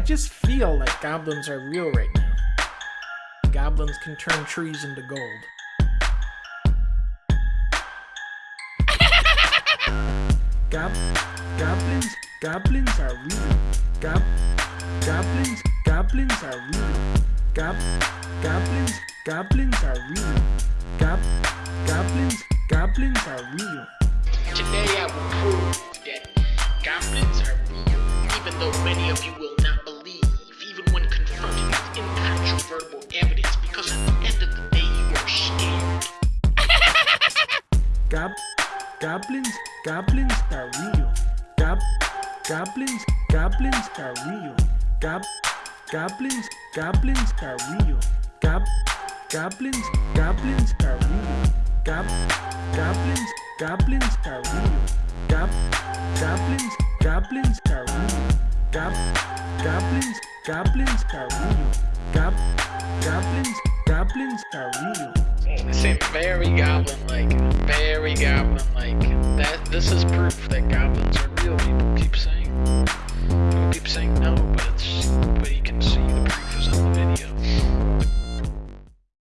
just feel like goblins are real right now. Goblins can turn trees into gold. Gob goblins, goblins are real. Gob goblins, goblins are real. Gob goblins, goblins are real. Gob goblins, goblins are real. Today I will prove that goblins are real, even though many of you Gob goblins, goblins are real. Gob goblins, goblins are real. Gob goblins, goblins are real. Gob goblins, goblins are real. Gob goblins, goblins are real. Gob goblins, goblins are real. Gob goblins, goblins are real. Gob goblins, goblins are real. They say very we goblin like that this is proof that goblins are real people keep saying people keep saying no but it's but you can see